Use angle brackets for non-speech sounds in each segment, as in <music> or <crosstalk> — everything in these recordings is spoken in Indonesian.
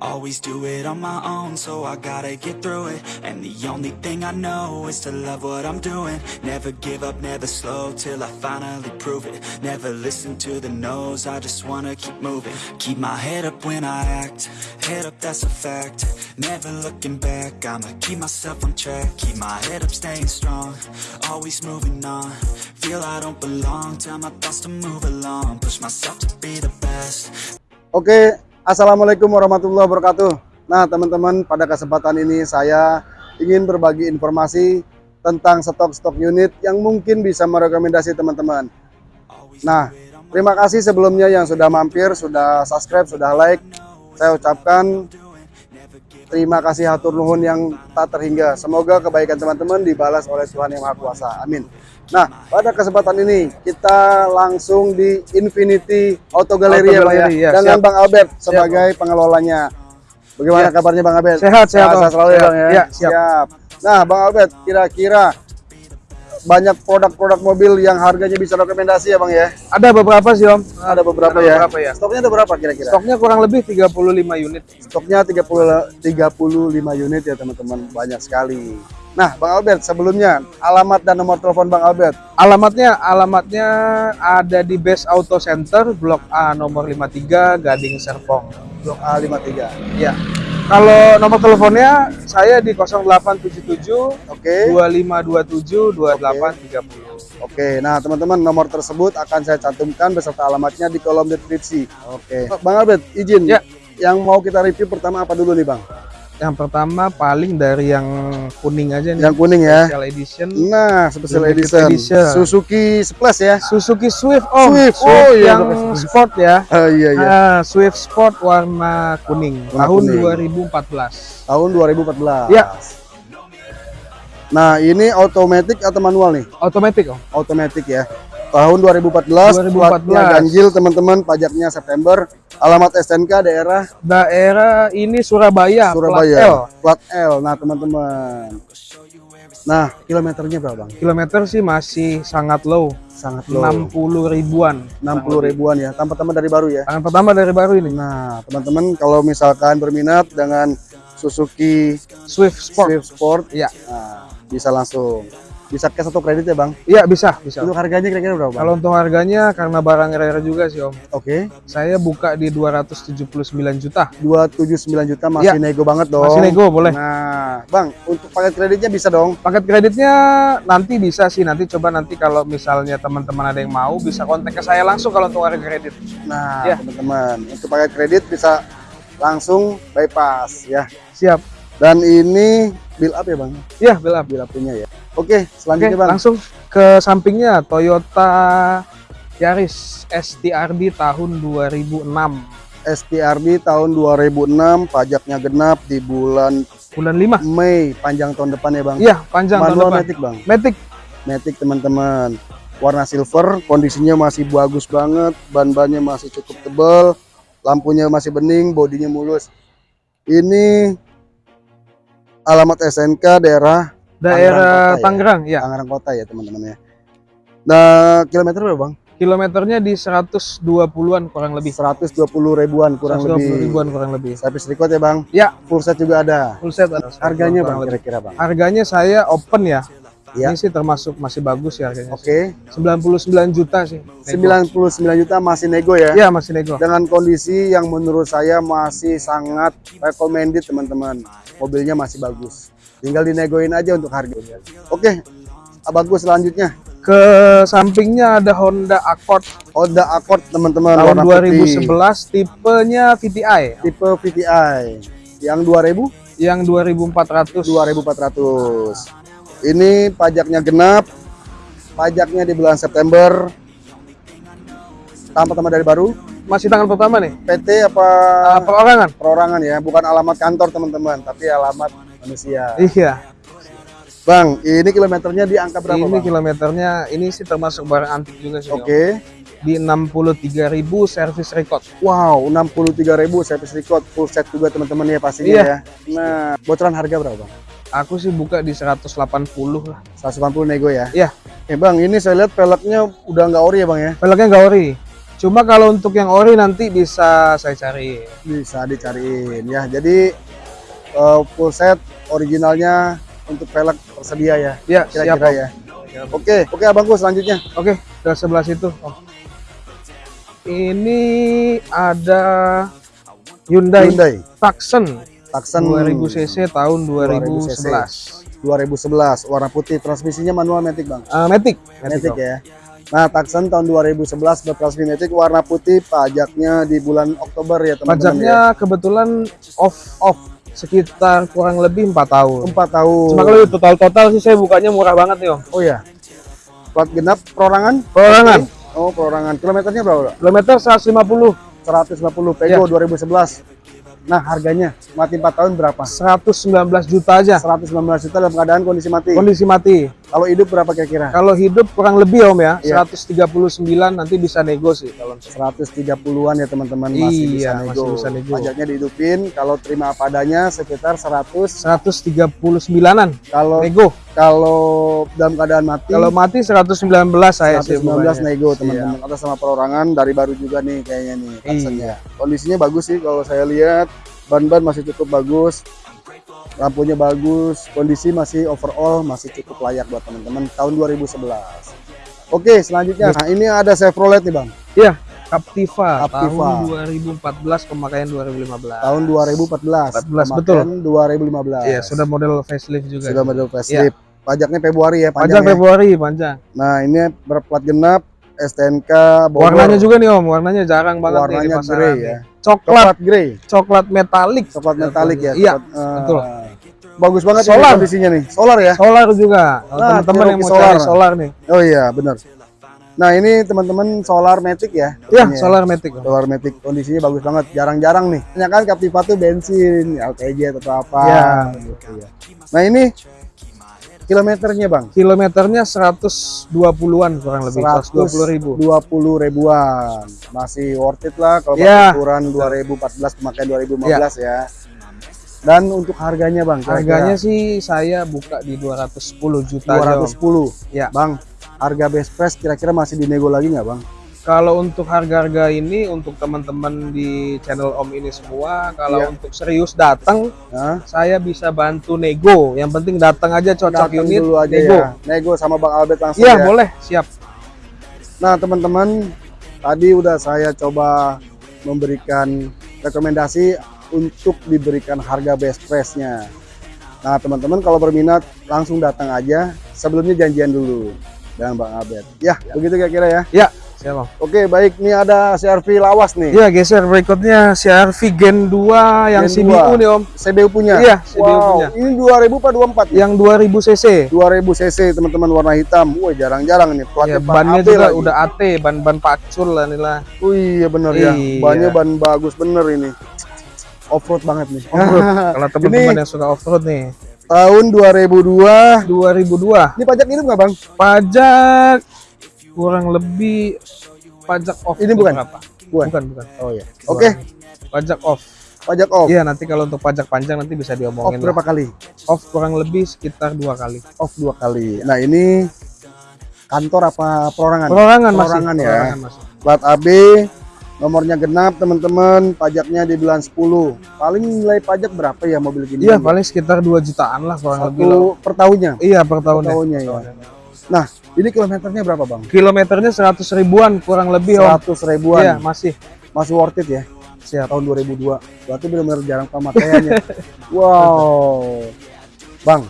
Always do it on my own, so I gotta get through it. And the only thing I know is to love what I'm doing. Never give up, never slow till I finally prove it. Never listen to the no's, I just wanna keep moving. Keep my head up when I act, head up, that's a fact. Never looking back, I'ma keep myself on track. Keep my head up, staying strong, always moving on. Feel I don't belong, tell my thoughts to move along. Push myself to be the best. Oke, Assalamualaikum warahmatullahi wabarakatuh. Nah, teman-teman, pada kesempatan ini saya ingin berbagi informasi tentang stok-stok unit yang mungkin bisa merekomendasi teman-teman. Nah, terima kasih sebelumnya yang sudah mampir, sudah subscribe, sudah like. Saya ucapkan terima kasih hatur nuhun yang tak terhingga. Semoga kebaikan teman-teman dibalas oleh Tuhan Yang Maha Kuasa. Amin. Nah, pada kesempatan ini kita langsung di Infinity Auto Gallery, Auto ya, ya, Gallery, ya, dengan siap. Bang Albert sebagai pengelolanya. Bagaimana Ya. kabarnya Bang Albert? Sehat, sehat, Sehat Om. selalu ya, Sehat. Bang ya. Ya, siap. Nah, Bang Albert, kira-kira banyak produk-produk mobil yang harganya bisa rekomendasi ya, Bang ya? Ada beberapa sih Om. Ada beberapa Ada ya. beberapa ya. Stoknya ada berapa kira-kira? Stoknya kurang lebih 35 unit. Stoknya 30 35 unit ya, teman-teman. Banyak sekali. Nah, Bang Albert, sebelumnya alamat dan nomor telepon Bang Albert. Alamatnya alamatnya ada di Best Auto Center Blok A nomor 53 Gading Serpong. Blok A53. Ya. Kalau nomor teleponnya saya di 0877 Oke. 2527 2830. Oke, nah teman-teman nomor tersebut akan saya cantumkan beserta alamatnya di kolom deskripsi. Oke. Bang Albert, izin. Ya. Yang mau kita review pertama apa dulu nih, Bang? Yang pertama paling dari yang kuning aja nih. Yang kuning ya. Special edition Nah, special edition. edition. Suzuki Splash ya. Suzuki Swift Om. Swift. Oh, iya, yang Swift. sport ya. Oh <laughs> iya iya. Ah, Swift Sport warna kuning Warna tahun kuning. 2014. Tahun 2014. Ya. Nah, ini otomatis atau manual nih? Otomatis Om. Otomatis ya. Tahun 2014, 2014. platnya ganjil teman-teman, pajaknya September. Alamat STNK daerah Daerah ini Surabaya, plat L. Surabaya. Plat L. Nah, teman-teman. Nah, kilometernya berapa, Bang? Kilometer sih masih sangat low, Sangat low. 60 ribuan. 60 ribuan ya. Tanpa teman dari baru ya. Tangan pertama dari baru ini. Nah, teman-teman kalau misalkan berminat dengan Suzuki Swift Sport. Swift Sport, Iya. nah, bisa langsung. Bisa cash atau kredit ya, Bang? Iya, bisa, bisa. Untuk harganya kira-kira berapa, Bang? Kalau untuk harganya karena barang rare juga sih Om. Oke. Saya buka di 279 juta. 279 juta masih Iya. nego banget dong. Masih nego, boleh. Nah, Bang, untuk paket kreditnya bisa dong. Paket kreditnya nanti bisa sih, nanti coba nanti kalau misalnya teman-teman ada yang mau bisa kontak ke saya langsung kalau untuk harga kredit. Nah, Iya. teman-teman, untuk paket kredit bisa langsung bypass ya. Siap. Dan ini bill up ya, Bang? Iya, belum. Bill up punya ya. Oke, Oke, selanjutnya, Bang. langsung ke sampingnya Toyota Yaris STRD tahun 2006. STRD tahun 2006, pajaknya genap di bulan Bulan 5. Mei, panjang tahun depan ya, Bang. Iya, panjang tahun Manual depan. matic, Bang. Matic. Matic, teman-teman. Warna silver, kondisinya masih bagus banget, ban-bannya masih cukup tebal, lampunya masih bening, bodinya mulus. Ini alamat SNK daerah Daerah Tangerang Tangerang, ya. Tangerang Kota ya, teman-teman ya. Nah, kilometer berapa, Bang? Kilometernya di 120-an kurang lebih. 120 ribuan kurang 120 lebih. ribuan kurang lebih. Service record ya, Bang? Ya, Full set juga ada. full set. Harganya, kurang Bang, kira-kira, Bang? Harganya saya open ya. Ya. Ini sih termasuk masih bagus ya harganya. Oke. 99 juta sih. nego. 99 juta masih nego ya. Iya, masih nego. dengan kondisi yang menurut saya masih sangat recommended teman-teman mobilnya masih bagus tinggal dinegoin aja untuk harganya oke ah, bagus selanjutnya Ke sampingnya ada Honda Accord Honda Accord teman-teman tahun warna putih 2011 tipenya VTI tipe VTI yang 2000 yang 2400 2400 ini pajaknya genap pajaknya di bulan September tanpa tambah dari baru masih tanggal pertama nih PT apa uh, perorangan perorangan ya bukan alamat kantor teman-teman tapi alamat manusia iya Bang, ini kilometernya di angka berapa, ini Bang? kilometernya ini sih termasuk barang antik juga sih Oke. Om. di 63.000 service record Wow, 63.000 service record full set juga teman-teman ya pastinya Iya. ya. Nah, bocoran harga berapa, Bang? Aku sih buka di 180 lah 180 nego ya. Iya. Eh, Bang, ini saya lihat peleknya udah nggak ori ya, Bang ya? peleknya nggak ori Cuma kalau untuk yang ori nanti bisa saya cari. bisa dicariin ya. Jadi eh, full set originalnya untuk velg tersedia ya. Ya, siap. Kira-kira ya. Oke, oke abangku selanjutnya. Oke, ke sebelah situ. Om. Ini ada Hyundai, Hyundai Tucson Tucson 2000 cc tahun 2011. 2011 warna putih. Transmisinya manual matic bang? Eh, Matic, matic ya. Nah Tucson tahun 2011 bertransmisi matic. Warna putih pajaknya di bulan Oktober ya teman-teman Pajaknya kebetulan off off sekitar kurang lebih empat tahun. ya. empat tahun. Cuma kalau total total sih saya bukanya murah banget nih om. oh ya plat genap perorangan? Perorangan. oh perorangan. Kilometernya berapa Kilometer 150, 150 Peugeot 2011 nah harganya mati 4 tahun berapa 119 juta aja. 119 juta dalam keadaan kondisi mati Kondisi mati. Kalau hidup berapa kira-kira Kalau hidup kurang lebih om ya, Iya. 139 nanti bisa nego sih kalau 130-an ya teman-teman masih bisa Iya, nego. masih bisa nego. Pajaknya dihidupin, kalau terima apa adanya sekitar 100. 139-an Kalau nego. kalau dalam keadaan mati Kalau mati 119 saya sih 119 bukanya. nego Iya. teman-teman. Atas sama perorangan dari baru juga nih kayaknya nih Tucsonnya. Kondisinya bagus sih kalau saya lihat. Ban-ban masih cukup bagus. Lampunya bagus, kondisi masih overall masih cukup layak buat teman-teman tahun 2011. Oke, selanjutnya. Nah, ini ada Chevrolet nih, Bang. Iya, Captiva, Captiva. tahun 2014 pemakaian 2015. Tahun 2014. 14, betul. Pemakaian 2015. Iya, sudah model facelift juga. sudah model facelift. Pajaknya Februari ya, Panjang panjang. ya. Februari, panjang. Nah, ini berplat genap STNK Bogor. Warnanya juga nih Om, warnanya jarang banget nih di warnanya pasaran nih. ya. Coklat, Coklat grey, coklat metalik. coklat metalik ya. Iya, coklat, eh, betul. Bagus banget Solar. kondisinya nih. Solar ya. Solar juga. Nah, teman-teman yang mau solar. solar nih. Oh iya, benar. Nah, ini teman-teman solar matic ya. Iya, ya. solar matic. Solar matic kondisinya bagus banget, jarang-jarang nih. Banyak kan Captiva tuh bensin, LPG atau apa. Iya. Nah, ini kilometernya, Bang. Kilometernya 120-an kurang lebih, 120 ribu. 20 ribuan. Masih worth it lah kalau pakai ukuran 2014 pemakaian 2015 ya. Dan untuk harganya Bang, Harganya sih saya buka di 210 juta aja, Om. 210. Ya. Bang, harga best price kira-kira masih dinego lagi nggak Bang? Kalau untuk harga-harga ini untuk teman-teman di channel Om ini semua, kalau Iya. untuk serius datang, Nah, saya bisa bantu nego. Yang penting datang aja cocok datang unit, dulu aja nego. ya. Nego sama Bang Albert langsung Iya, ya. boleh, siap. Nah, teman-teman, tadi udah saya coba memberikan rekomendasi untuk diberikan harga best price-nya. Nah, teman-teman kalau berminat langsung datang aja. Sebelumnya janjian dulu dengan Bang Albert. Ya, begitu kira-kira ya. Ya, siap. Oke, baik. Ini ada CRV lawas nih. Iya, geser berikutnya CRV Gen 2 yang Gen CBU 2. nih Om. CBU punya. Iya, CBU wow, punya. ini 2000 apa 24? Ya? Yang 2000 cc. 2000 cc teman-teman warna hitam. Wah, jarang-jarang nih. Plat Ya, bannya AB juga lagi. udah AT, ban-ban pacul lah inilah. Oh iya bener ya. Iya. Bannya ban bagus bener ini. Offroad banget nih. Off-road. <laughs> Kalau teman-teman yang suka off-road nih. Tahun 2002. 2002. Ini pajak hidup nggak bang? Pajak kurang lebih pajak off. Ini bukan? Berapa? Bukan. Bukan, bukan. Oh iya. Oke, Pajak off. pajak off. Iya, nanti kalau untuk pajak panjang nanti bisa Off diomongin. lah. berapa kali? Off kurang lebih sekitar dua kali. Off dua kali. Nah ini kantor apa perorangan? Perorangan masih. Perorangan ya. Perorangan masih. Plat AB, nomornya genap teman-teman, pajaknya di bulan 10. Paling nilai pajak berapa ya mobil gini? Iya, paling sekitar 2 jutaan lah kurang lebih. Satu lah. per tahunnya. Iya, per tahun. Per tahunnya ya. Nah, ini kilometernya berapa bang? Kilometernya 100 ribuan kurang lebih, Om. 100 ribuan. Iya, masih. Masih worth it ya? Siap. Tahun 2002. Berarti benar-benar jarang pemakaiannya. <laughs> wow. Bang,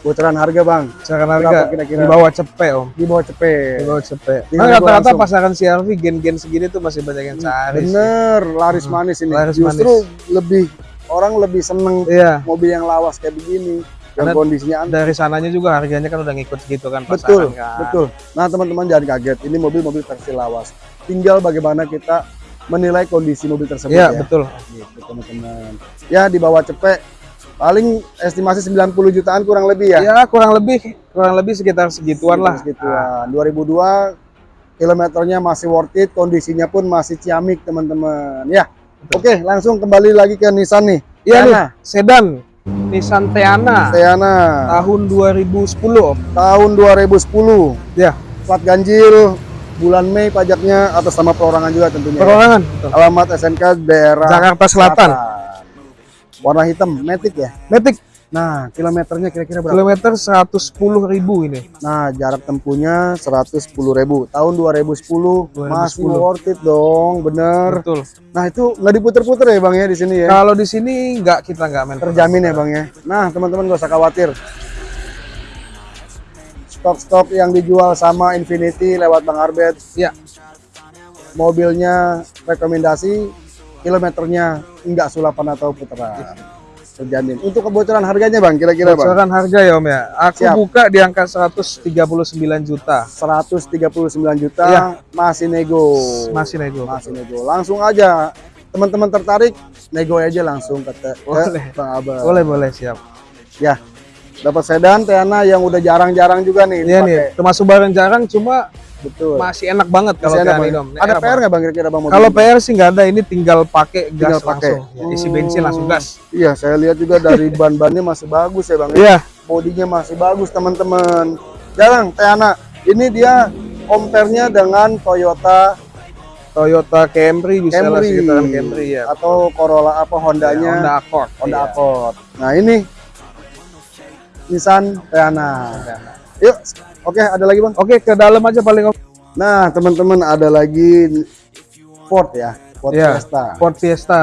bocoran harga bang. Berapa harga kira-kira? di bawah cepet, Om. Di bawah Di cepet. bawah cepet. Tinggal Nah, rata-rata pasaran CRV gen-gen segini tuh masih banyak yang cari. sih. Bener, laris manis ini. laris Justru lebih orang lebih seneng Iya. mobil yang lawas kayak begini. Karena kondisinya. Dari sananya juga harganya kan udah ngikut gitu kan Betul, pasaran kan. betul. Nah teman-teman jangan kaget. Ini mobil-mobil versi lawas. Tinggal bagaimana kita menilai kondisi mobil tersebut Iya, ya. betul. Gitu teman-teman. Ya di bawah cepet paling estimasi 90 jutaan kurang lebih ya. Ya, kurang lebih kurang lebih sekitar segituan lah. Segituan. 2002 kilometernya masih worth it, kondisinya pun masih ciamik teman-teman. Ya. Oke, langsung kembali lagi ke Nissan nih. Iya nih, sedan Nissan Teana Teana tahun 2010 Om. tahun 2010. Ya, Plat ganjil bulan Mei pajaknya atas nama perorangan juga tentunya. ya. Perorangan. betul. Alamat SNK daerah Jakarta Selatan. Warna hitam, Matic ya. Matic Nah, kilometernya kira-kira berapa? kilometer 110.000 ini. Nah, jarak tempuhnya 110.000. Tahun 2010, masih 2010. worth it dong, bener. Betul. Nah, itu nggak diputer-puter ya Bang ya di sini ya. Kalau di sini nggak kita nggak main. Terjamin ya Bang ya. Nah, teman-teman gak usah khawatir. Stok-stok yang dijual sama Infinity lewat Bang Arbet, Ya, mobilnya rekomendasi, kilometernya enggak sulapan atau putaran. Terjamin. Untuk kebocoran harganya Bang, kira-kira Bang? bocoran harga ya Om ya. Aku Siap. buka di angka 139 juta. 139 juta Iya. masih nego. Masih nego. Masih nego. Langsung aja. Teman-teman tertarik, nego aja langsung ke, ke Boleh. Bang Abel. Boleh boleh siap. Ya. Dapat sedan Teana yang udah jarang-jarang juga nih Iya nih, termasuk barang jarang cuma Betul. masih enak banget kalau Masih enak, kayak Bang. ini Om. Ada PR nggak bang kira-kira bang? Kalau? PR sih nggak ada, ini tinggal pakai gas Tinggal pakai. langsung. Ya, isi bensin langsung gas. Iya, saya lihat juga dari <laughs> ban-bannya masih bagus ya bang. ya. Iya, Bodinya masih bagus teman-teman. Jarang Teana. Ini dia compare-nya dengan Toyota Toyota Camry bisa lah Camry, sekitaran Camry ya. atau Corolla apa Hondanya Honda Accord. Honda Iya. Accord. Nah ini Nissan Teana. Yuk, oke ada lagi bang. Oke, ke dalam aja paling. Nah teman-teman ada lagi Ford ya, Ford Iya, Fiesta. Ford Fiesta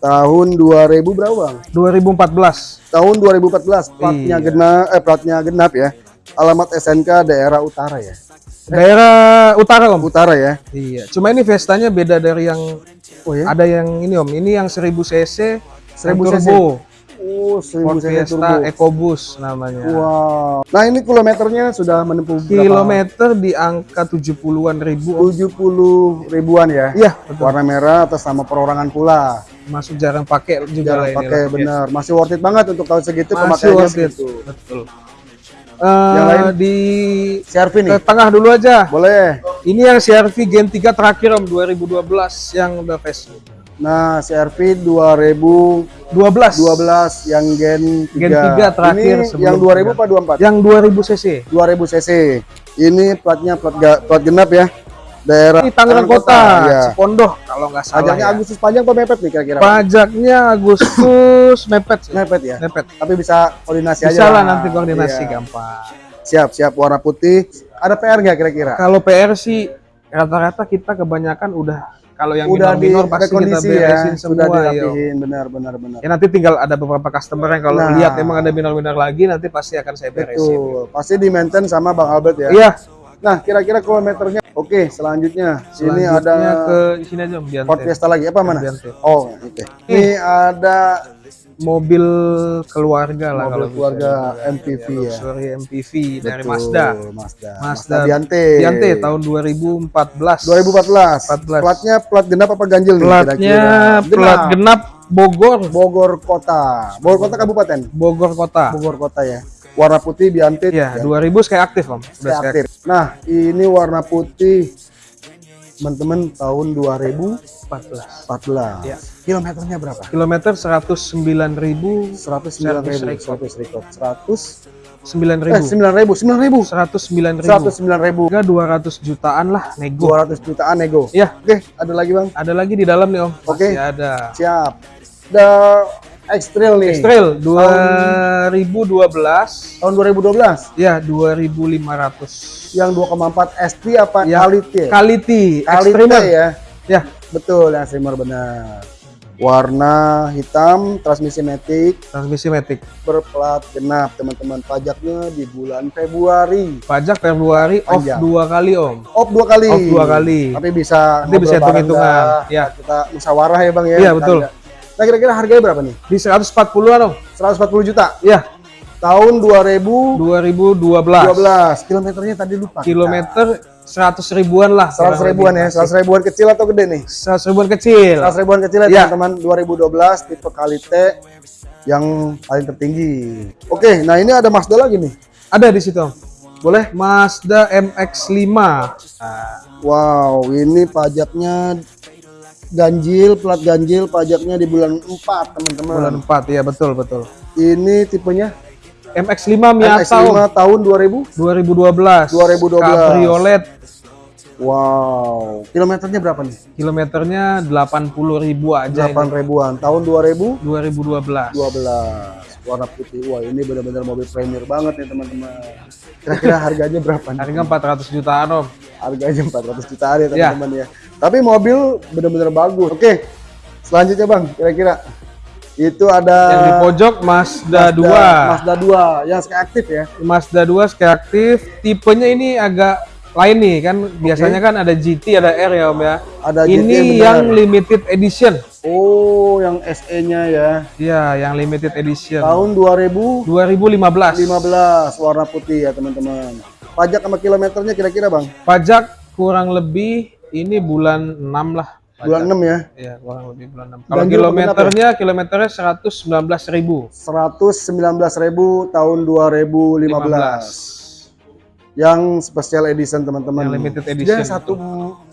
Tahun 2000 berapa bang? 2014. tahun 2014 platnya Iya. genap eh platnya genap ya alamat SNK daerah utara ya Daerah utara Om. utara ya Iya, cuma ini Vestanya beda dari yang oh ya ada yang ini Om. Ini yang 1000 cc 1000 yang cc. turbo. Oh Ford 1000 cc Fiesta EcoBoost namanya. wow nah ini kilometernya sudah menempuh berapa Kilometer di angka 70-an ribu Om. 70 ribuan ya Iya, betul. warna merah atas nama perorangan pula Masuk jarang pakai juga jarang lah pakai benar masih worth it banget untuk tahun segitu Masih pemakaiannya worth it. segitu Betul. Eh, Yang lain? di CRV nih ke tengah dulu aja. boleh Ini yang CRV Gen 3 terakhir Om 2012 yang udah facelift. nah CRV 2012 12. yang Gen 3 Gen 3 terakhir ini sebelum yang 2000 tiga. apa 24 Yang 2000 cc. 2000 cc. Ini platnya plat, ga- plat genap ya. Daerah Ini Tangerang Kota, ya. Cipondoh kalau nggak salah. Pajaknya ya. Agustus panjang apa mepet nih kira-kira? Pajaknya Agustus mepet sih. Mepet ya. Mepet. Tapi bisa koordinasi aja. Bisa lah nanti koordinasi Iya. gampang. Siap, siap warna putih. Ada PR nggak kira-kira? Kalau PR sih rata-rata kita kebanyakan udah kalau yang Udah di minor-minor pasti kita rekondisi beresin ya, semua. sudah dirapihin, benar benar benar. Ya nanti tinggal ada beberapa customer yang kalau Nah. lihat emang ada minor-minor lagi nanti pasti akan saya beresin. Betul. Pasti di maintain sama Bang Albert ya. Iya. Nah, kira-kira kilometernya. Oke, selanjutnya. Ini Selanjutnya ada ke sini aja. Ford Fiesta lagi apa mana? Biante. Oh, oke. Ini ada Mobil keluarga lah Mobil kalau bisa keluarga dibilang. MPV ya. Luxury MPV dari Betul, Mazda. Mazda. Mazda Biante. Biante tahun 2014. 2014. 14. Platnya plat genap apa ganjil nih Platnya kira-kira? plat genap Bogor. Bogor Kota. Bogor Kota kabupaten. Bogor kota. Bogor Kota ya. Warna putih Biante. Ya, ya, 2000 kayak aktif Om. Udah kayak aktif. Nah, ini warna putih teman-teman tahun 2014. 14. Ya. Kilometernya berapa? Kilometer 109.000 109 ribu, record. 100 record, 100, 9.000. eh 9 ribu, 9 ribu, 109.000. 109 ribu, Harga 200 jutaan lah nego. 200 jutaan nego. Ya, Oke, ada lagi bang? ada lagi di dalam nih Om. Oke. Masih ada. Siap. The X-Trail nih. X-Trail 2012 Tahun 2012. ya 2500 Yang 2,4 ST apa Ya, Quality? Quality Quality Extremer ya. ya Betul, yang streamer benar. Warna hitam, transmisi matic, transmisi matic berplat genap teman-teman. Pajaknya di bulan Februari. pajak Februari off Panjang. dua kali Om Off dua kali. Off dua kali. Tapi bisa Nanti bisa hitung-hitungan. Ya. Kita musyawarah ya bang ya. Iya, betul. Harga. Nah kira-kira harganya berapa nih? di 140-an Om 140 juta. ya Tahun 2012. 2012 Kilometernya tadi lupa. kilometer 100 ribuan lah 100 ribuan ya. 100 ribuan kecil atau gede nih? 100 ribuan kecil 100 ribuan kecil ya Iya. teman-teman 2012 tipe Kalite yang paling tertinggi. Oke, nah ini ada Mazda lagi nih. ada di situ boleh Mazda MX-5 Wow, ini pajaknya ganjil, plat ganjil, pajaknya di bulan 4 teman-teman. bulan 4 ya betul betul Ini tipenya MX-5 Miata Om. MX-5 tahun 2000. 2012 2012. Cabriolet Wow, kilometernya berapa nih? Kilometernya 80 ribu aja 8 ini. ribuan. Tahun 2012 2012. warna putih. Wah, ini benar-benar mobil premier banget nih teman-teman. Kira-kira harganya berapa nih? Harga 400 jutaan om. Harganya 400 jutaan ya Ya. teman-teman ya. Tapi mobil benar-benar bagus. Oke. Selanjutnya Bang, kira-kira itu ada Yang di pojok Mazda, 2. Mazda 2 yang sekali aktif ya. Mazda 2 sekali aktif. Tipenya ini agak lain nih kan. Biasanya kan ada GT, ada R ya om ya. Ada GT ini benar. yang limited edition. Oh, yang SE-nya ya. Iya, yang limited edition. Tahun 2015 2015. warna putih ya teman-teman. Pajak sama kilometernya kira-kira Bang? Pajak kurang lebih ini bulan 6 lah. Bulan 6 ya. Iya, kurang lebih bulan 6. Kalau apa kilometernya, kilometernya 119 ribu. 119.000 tahun 2015. Yang special edition teman-teman. Yang limited edition Dia satu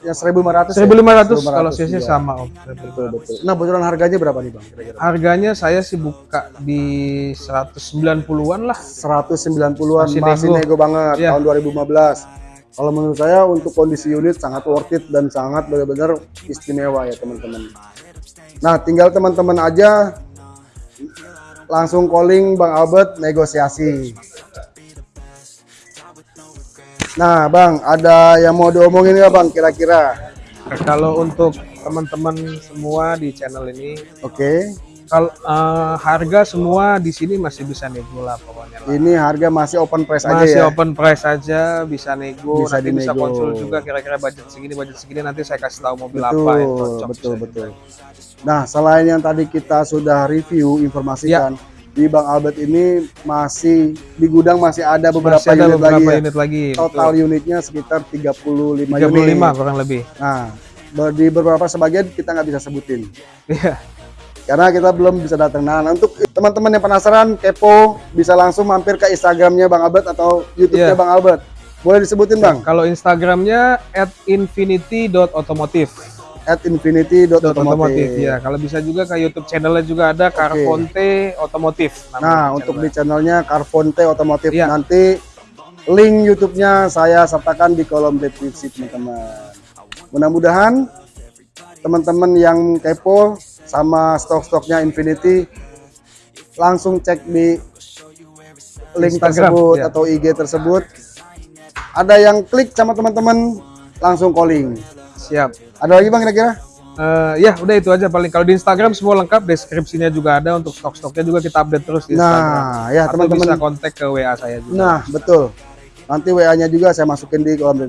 yang 1500. ya? 1500 kalau cc juga. sama om. Betul betul. Nah, bocoran harganya berapa nih, Bang? Kira-kira? Harganya saya sih buka di 190-an lah. 190-an masih, Masih nego. nego. banget Iya. tahun 2015. Kalau menurut saya untuk kondisi unit sangat worth it dan sangat benar-benar istimewa ya teman-teman. Nah, tinggal teman-teman aja langsung calling Bang Albert negosiasi. Nah, Bang, ada yang mau diomongin nggak Bang kira-kira? Kalau untuk teman-teman semua di channel ini, Oke, kalau eh, harga semua di sini masih bisa nego lah pokoknya. Lah. ini harga masih open price aja Masih ya. open price aja, bisa nego, Bisa nanti bisa dinego. konsul juga kira-kira budget segini, budget segini nanti saya kasih tahu mobil Betul, apa yang cocok. betul, bisa betul. Nah, selain yang tadi kita sudah review informasikan, Ya. di Bang Albert ini masih di gudang masih ada beberapa Masih ada unit beberapa lagi ya. unit lagi. Total betul. unitnya sekitar 35, 35 unit. kurang lebih. Nah, di beberapa sebagian kita nggak bisa sebutin Iya. Karena kita belum bisa datang. Nah, untuk teman-teman yang penasaran, kepo, bisa langsung mampir ke Instagramnya Bang Albert atau YouTube-nya Iya. Bang Albert. Boleh disebutin Bang? Kalau Instagramnya at infinity.automotive. At. Otomotif ya. Kalau bisa juga ke YouTube channelnya juga ada Carfonte Otomotif. Nah, untuk di channelnya Carfonte Otomotif Iya. nanti link YouTube-nya saya sertakan di kolom deskripsi teman-teman. Mudah-mudahan teman-teman yang kepo sama stok-stoknya Infinity langsung cek di link Instagram, tersebut iya. atau IG tersebut. Ada yang klik sama teman-teman langsung calling. siap. Ada lagi Bang kira-kira? Eh, ya udah itu aja paling kalau di Instagram semua lengkap deskripsinya juga ada untuk stok-stoknya juga kita update terus di Instagram. Nah, ya teman-teman. bisa kontak ke WA saya juga. Nah, betul. Nanti WA-nya juga saya masukin di kolom.